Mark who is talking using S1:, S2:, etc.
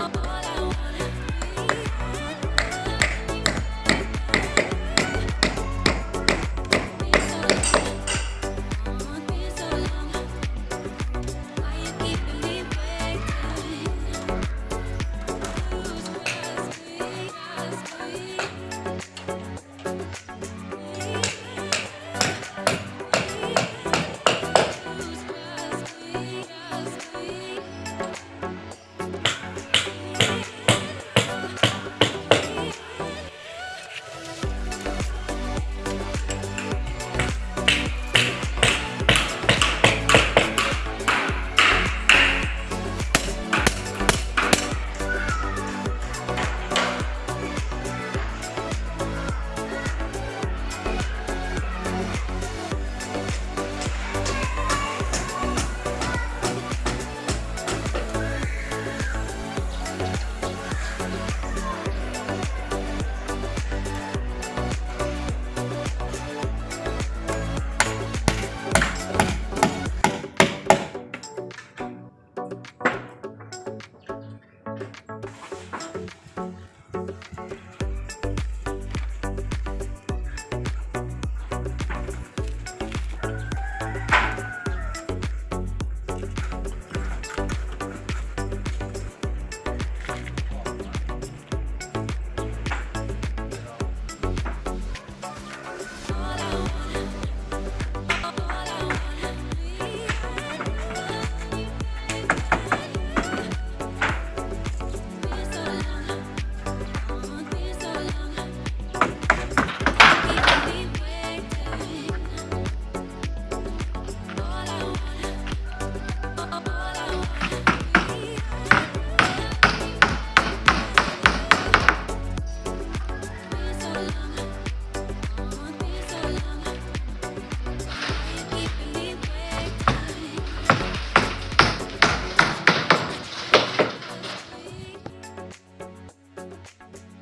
S1: oh, oh, oh.